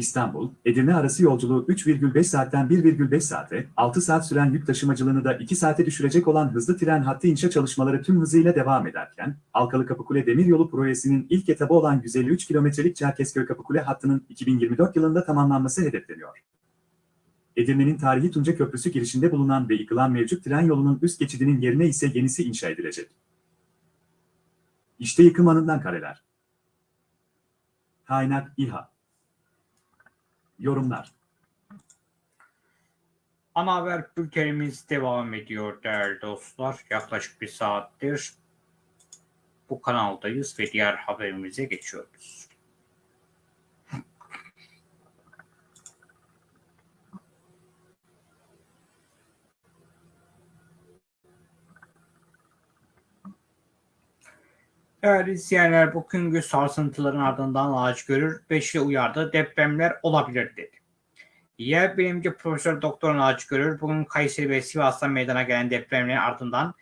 [SPEAKER 2] İstanbul, Edirne arası yolculuğu 3,5 saatten 1,5 saate, 6 saat süren yük taşımacılığını da 2 saate düşürecek olan hızlı tren hattı inşa çalışmaları tüm hızıyla devam ederken, Alkalı Kapıkule Demiryolu projesinin ilk etabı olan 153 kilometrelik Çerkezköy Kapıkule hattının 2024 yılında tamamlanması hedefleniyor. Edirne'nin tarihi Tunca Köprüsü girişinde bulunan ve yıkılan mevcut tren yolunun üst geçidinin yerine ise yenisi inşa edilecek. İşte yıkım anından kareler. Kaynak İHA Yorumlar
[SPEAKER 1] Ana haber bültenimiz devam ediyor değerli dostlar. Yaklaşık bir saattir bu kanaldayız ve diğer haberimize geçiyoruz. Değerli izleyenler bugünkü sarsıntıların ardından ağaç görür, beşli uyardı, depremler olabilir dedi. Yer bilimci Profesör Doktor Naci Görür bugün Kayseri ve Sivas'ta meydana gelen depremlerin ardından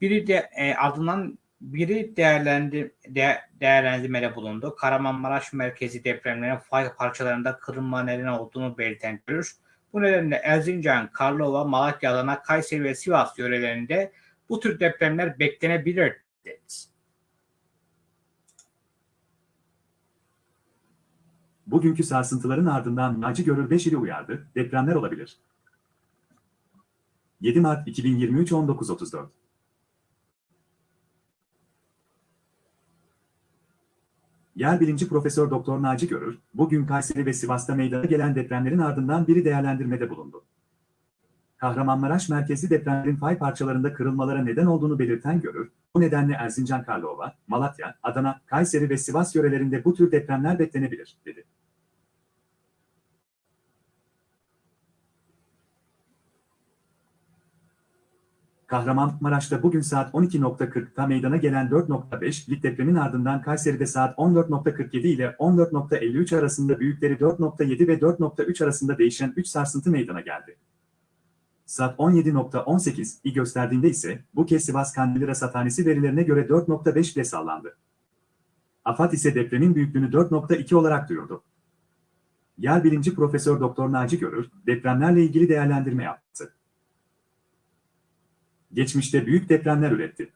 [SPEAKER 1] biri de e, ardından biri değerlendir, de, değerlendirmede bulundu. Kahramanmaraş merkezi depremlerin fay parçalarında kırılma nedeni olduğunu belirten Görür. Bu nedenle Erzincan, Karlova, Malatya, Adana, Kayseri ve Sivas yörelerinde bu tür depremler beklenebilir dedi.
[SPEAKER 2] Bugünkü sarsıntıların ardından Naci Görür Beşir'i uyardı, depremler olabilir. 7 Mart 2023 19.34 Yer bilimci Profesör Doktor Naci Görür, bugün Kayseri ve Sivas'ta meydana gelen depremlerin ardından biri değerlendirmede bulundu. Kahramanmaraş merkezli depremlerin fay parçalarında kırılmalara neden olduğunu belirten Görür, bu nedenle Erzincan Karlova, Malatya, Adana, Kayseri ve Sivas yörelerinde bu tür depremler beklenebilir, dedi. Kahramanmaraş'ta bugün saat 12.40'da meydana gelen 4.5'lik depremin ardından Kayseri'de saat 14.47 ile 14.53 arasında büyükleri 4.7 ve 4.3 arasında değişen 3 sarsıntı meydana geldi. Saat 17.18'i gösterdiğinde ise bu kez Sivas Kandili Rasathanesi verilerine göre 4.5 ile sallandı. AFAD ise depremin büyüklüğünü 4.2 olarak duyurdu. Yer bilimci Profesör Doktor Naci Görür, depremlerle ilgili değerlendirme yaptı. Geçmişte büyük depremler üretti.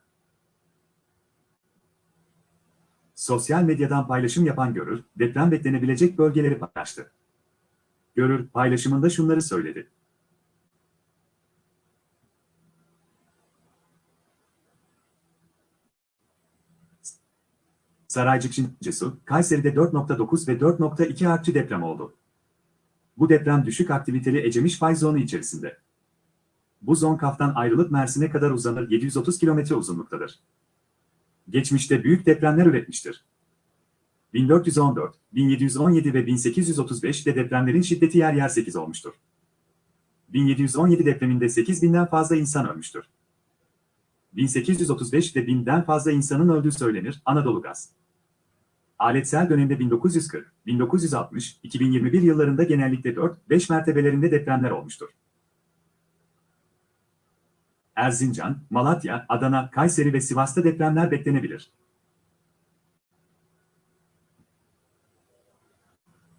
[SPEAKER 2] Sosyal medyadan paylaşım yapan Görür, deprem beklenebilecek bölgeleri paylaştı. Görür, paylaşımında şunları söyledi. Saraycık Şincesu, Kayseri'de 4.9 ve 4.2 artçı deprem oldu. Bu deprem düşük aktiviteli Ecemiş fay zonu içerisinde. Bu zon Kaf'tan ayrılıp Mersin'e kadar uzanır 730 kilometre uzunluktadır. Geçmişte büyük depremler üretmiştir. 1414, 1717 ve 1835'de depremlerin şiddeti yer yer 8 olmuştur. 1717 depreminde 8000'den fazla insan ölmüştür. 1835'de 1000'den fazla insanın öldüğü söylenir Anadolu Gaz. Aletsel dönemde 1940, 1960, 2021 yıllarında genellikle 4-5 mertebelerinde depremler olmuştur. Erzincan, Malatya, Adana, Kayseri ve Sivas'ta depremler beklenebilir.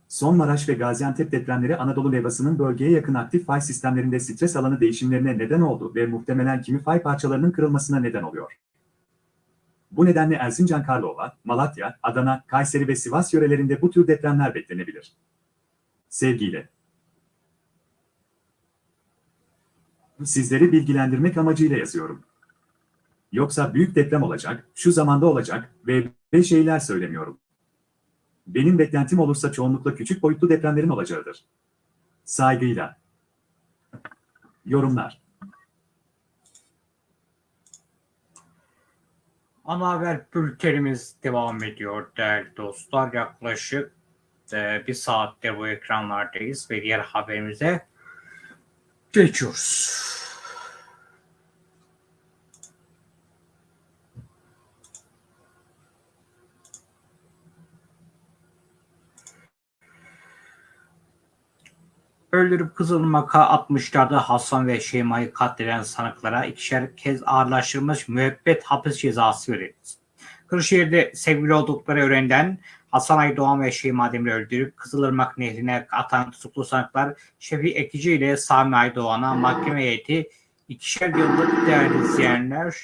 [SPEAKER 2] Son Maraş ve Gaziantep depremleri Anadolu levhasının bölgeye yakın aktif fay sistemlerinde stres alanı değişimlerine neden oldu ve muhtemelen kimi fay parçalarının kırılmasına neden oluyor. Bu nedenle Erzincan Karlova, Malatya, Adana, Kayseri ve Sivas yörelerinde bu tür depremler beklenebilir. Sevgiyle. Sizleri bilgilendirmek amacıyla yazıyorum. Yoksa büyük deprem olacak, şu zamanda olacak ve ve şeyler söylemiyorum. Benim beklentim olursa çoğunlukla küçük boyutlu depremlerin olacağıdır. Saygıyla. Yorumlar.
[SPEAKER 1] Ana haber bültenimiz devam ediyor değerli dostlar. Yaklaşık e, bir saattir bu ekranlardayız ve diğer haberimize geçiyoruz. Öldürüp Kızılmak'a atmışlardı Hasan ve Şeyma'yı katleden sanıklara ikişer kez ağırlaştırılmış müebbet hapis cezası verildi. Kırşehir'de sevgili oldukları öğrenilen Hasan Aydoğan ve Şeyma Demir'i öldürüp Kızılırmak Nehri'ne atan tutuklu sanıklar Şefi Ekici ile Sami Aydoğan'a mahkeme heyeti ikişer yıllık değerli izleyenler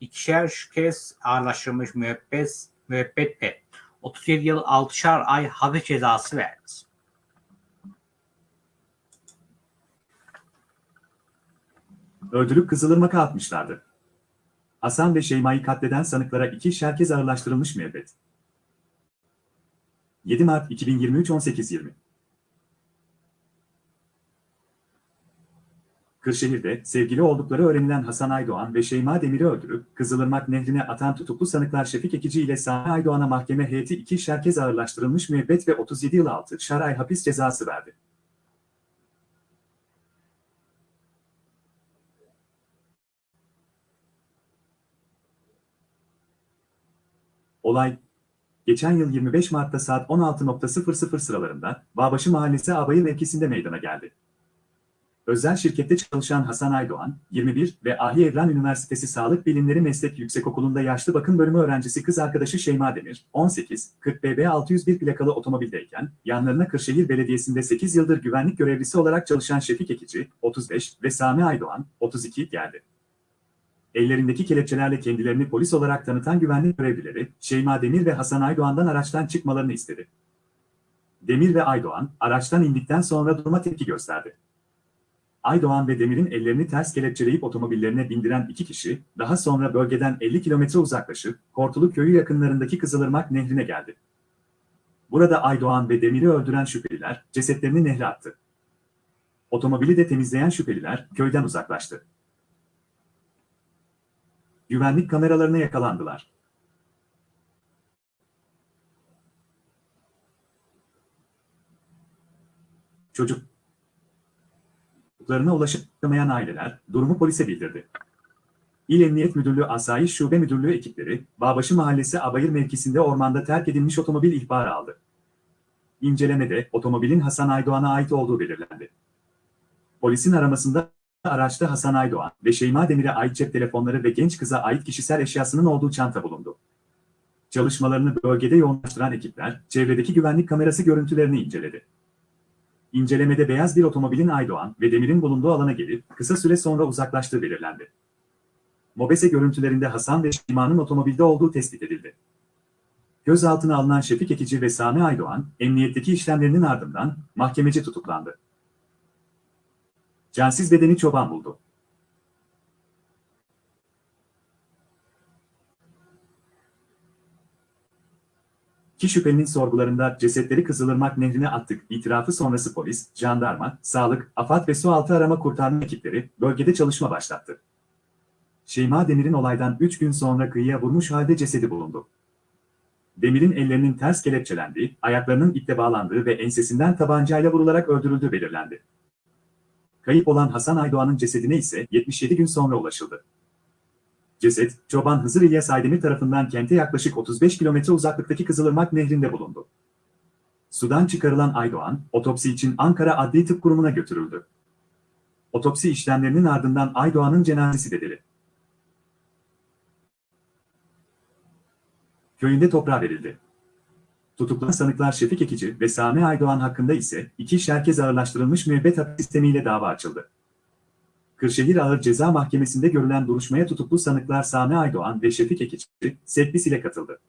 [SPEAKER 1] ikişer kez ağırlaştırılmış müebbet, müebbet ve 37 yıl 6'şar ay hapis cezası verdi.
[SPEAKER 2] Öldürüp Kızılırmak'a atmışlardı. Hasan ve Şeyma'yı katleden sanıklara iki şerkez ağırlaştırılmış müebbet. 7 Mart 2023 18.20 Kırşehir'de sevgili oldukları öğrenilen Hasan Aydoğan ve Şeyma Demir'i öldürüp Kızılırmak Nehri'ne atan tutuklu sanıklar Şefik Ekici ile Sami Aydoğan'a mahkeme heyeti iki şerkez ağırlaştırılmış müebbet ve 37 yıl altı şaray hapis cezası verdi. Olay, geçen yıl 25 Mart'ta saat 16.00 sıralarında Bağbaşı Mahallesi Abayır mevkisinde meydana geldi. Özel şirkette çalışan Hasan Aydoğan, 21 ve Ahi Evren Üniversitesi Sağlık Bilimleri Meslek Yüksekokulu'nda yaşlı bakım bölümü öğrencisi kız arkadaşı Şeyma Demir, 18, 40 BB 601 plakalı otomobildeyken, yanlarına Kırşehir Belediyesi'nde 8 yıldır güvenlik görevlisi olarak çalışan Şefik Ekici, 35 ve Sami Aydoğan, 32 geldi. Ellerindeki kelepçelerle kendilerini polis olarak tanıtan güvenlik görevlileri, Şeyma Demir ve Hasan Aydoğan'dan araçtan çıkmalarını istedi. Demir ve Aydoğan, araçtan indikten sonra duruma tepki gösterdi. Aydoğan ve Demir'in ellerini ters kelepçeleyip otomobillerine bindiren iki kişi, daha sonra bölgeden 50 kilometre uzaklaşıp, Kortulu köyü yakınlarındaki Kızılırmak Nehri'ne geldi. Burada Aydoğan ve Demir'i öldüren şüpheliler, cesetlerini nehre attı. Otomobili de temizleyen şüpheliler, köyden uzaklaştı. Güvenlik kameralarına yakalandılar. Çocuklarına ulaşamayan aileler durumu polise bildirdi. İl Emniyet Müdürlüğü Asayiş Şube Müdürlüğü ekipleri, Bağbaşı Mahallesi Abayır mevkisinde ormanda terk edilmiş otomobil ihbarı aldı. İncelemede otomobilin Hasan Aydoğan'a ait olduğu belirlendi. Polisin aramasında araçta Hasan Aydoğan ve Şeyma Demir'e ait cep telefonları ve genç kıza ait kişisel eşyasının olduğu çanta bulundu. Çalışmalarını bölgede yoğunlaştıran ekipler, çevredeki güvenlik kamerası görüntülerini inceledi. İncelemede beyaz bir otomobilin Aydoğan ve Demir'in bulunduğu alana gelip kısa süre sonra uzaklaştığı belirlendi. Mobese görüntülerinde Hasan ve Şeyma'nın otomobilde olduğu tespit edildi. Gözaltına alınan Şefik Ekici ve Sami Aydoğan, emniyetteki işlemlerinin ardından mahkemece tutuklandı. Cansiz bedeni çoban buldu. İki şüphelinin sorgularında cesetleri Kızılırmak Nehri'ne attık itirafı sonrası polis, jandarma, sağlık, AFAD ve sualtı arama kurtarma ekipleri bölgede çalışma başlattı. Şeyma Demir'in olaydan 3 gün sonra kıyıya vurmuş halde cesedi bulundu. Demir'in ellerinin ters kelepçelendiği, ayaklarının iple bağlandığı ve ensesinden tabancayla vurularak öldürüldüğü belirlendi. Kayıp olan Hasan Aydoğan'ın cesedine ise 77 gün sonra ulaşıldı. Ceset, Çoban Hızır İlyas Aydemir tarafından kente yaklaşık 35 kilometre uzaklıktaki Kızılırmak Nehri'nde bulundu. Sudan çıkarılan Aydoğan, otopsi için Ankara Adli Tıp Kurumu'na götürüldü. Otopsi işlemlerinin ardından Aydoğan'ın cenazesi dedili. Köyünde toprağa verildi. Tutuklanan sanıklar Şefik Ekici ve Sami Aydoğan hakkında ise iki şerkez ağırlaştırılmış müebbet hapis sistemiyle dava açıldı. Kırşehir Ağır Ceza Mahkemesi'nde görülen duruşmaya tutuklu sanıklar Sami Aydoğan ve Şefik Ekici, Setbis ile katıldı.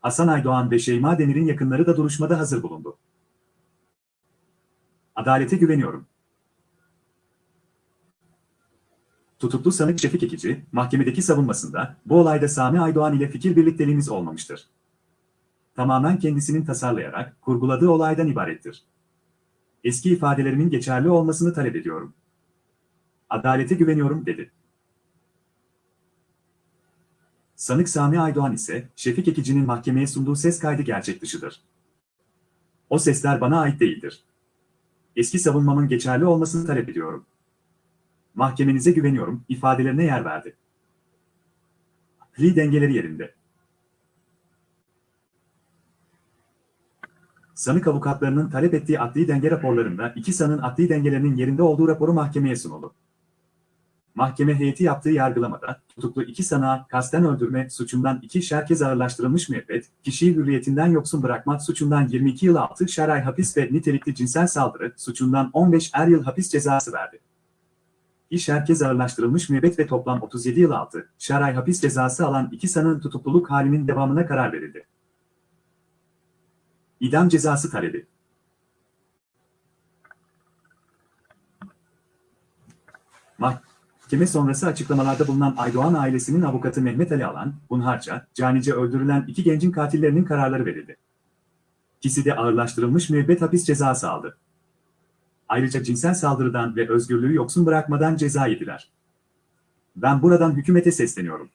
[SPEAKER 2] Hasan Aydoğan ve Şeyma Demir'in yakınları da duruşmada hazır bulundu. Adalete güveniyorum. Tutuklu sanık Şefik Ekici, mahkemedeki savunmasında, bu olayda Sami Aydoğan ile fikir birlikteliğimiz olmamıştır. Tamamen kendisinin tasarlayarak, kurguladığı olaydan ibarettir. Eski ifadelerimin geçerli olmasını talep ediyorum. Adalete güveniyorum, dedi. Sanık Sami Aydoğan ise, Şefik Ekici'nin mahkemeye sunduğu ses kaydı gerçek dışıdır. O sesler bana ait değildir. Eski savunmamın geçerli olmasını talep ediyorum. Mahkemenize güveniyorum, ifadelerine yer verdi. Li dengeleri yerinde. Sanık avukatlarının talep ettiği adli denge raporlarında iki sanığın adli dengelerinin yerinde olduğu raporu mahkemeye sunuldu. Mahkeme heyeti yaptığı yargılamada, tutuklu iki sanığa kasten öldürme suçundan iki şerkez ağırlaştırılmış müebbet, kişiyi hürriyetinden yoksun bırakmak suçundan 22 yıl 6 şer ay hapis ve nitelikli cinsel saldırı suçundan 15 er yıl hapis cezası verdi. İş herkes ağırlaştırılmış müebbet ve toplam 37 yıl 6 şer ay hapis cezası alan iki sanığın tutukluluk halinin devamına karar verildi. İdam cezası talebi. Mahkeme sonrası açıklamalarda bulunan Aydoğan ailesinin avukatı Mehmet Ali Alan, hunharca, canice öldürülen iki gencin katillerinin kararları verildi. İkisi de ağırlaştırılmış müebbet hapis cezası aldı. Ayrıca cinsel saldırıdan ve özgürlüğü yoksun bırakmadan ceza yediler. Ben buradan hükümete sesleniyorum.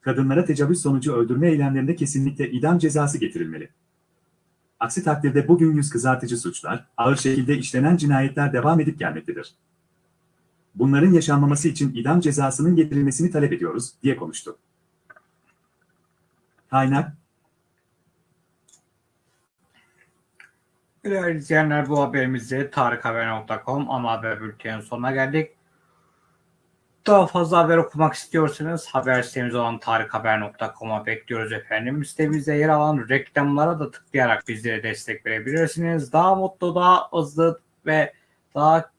[SPEAKER 2] Kadınlara tecavüz sonucu öldürme eylemlerinde kesinlikle idam cezası getirilmeli. Aksi takdirde bugün yüz kızartıcı suçlar, ağır şekilde işlenen cinayetler devam edip gelmektedir. Bunların yaşanmaması için idam cezasının getirilmesini talep ediyoruz, diye konuştu. Kaynak,
[SPEAKER 1] Değerli izleyenler bu haberimizde tarikhaber.com ana haber bültenin sonuna geldik. Daha fazla haber okumak istiyorsanız haber sitemiz olan tarikhaber.com'a bekliyoruz efendim. Sitemizde yer alan reklamlara da tıklayarak bizlere destek verebilirsiniz. Daha mutlu, daha hızlı ve daha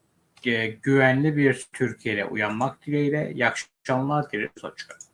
[SPEAKER 1] e, güvenli bir Türkiye'de uyanmak dileğiyle. İyi akşamlar dileriz. Hoşçakalın.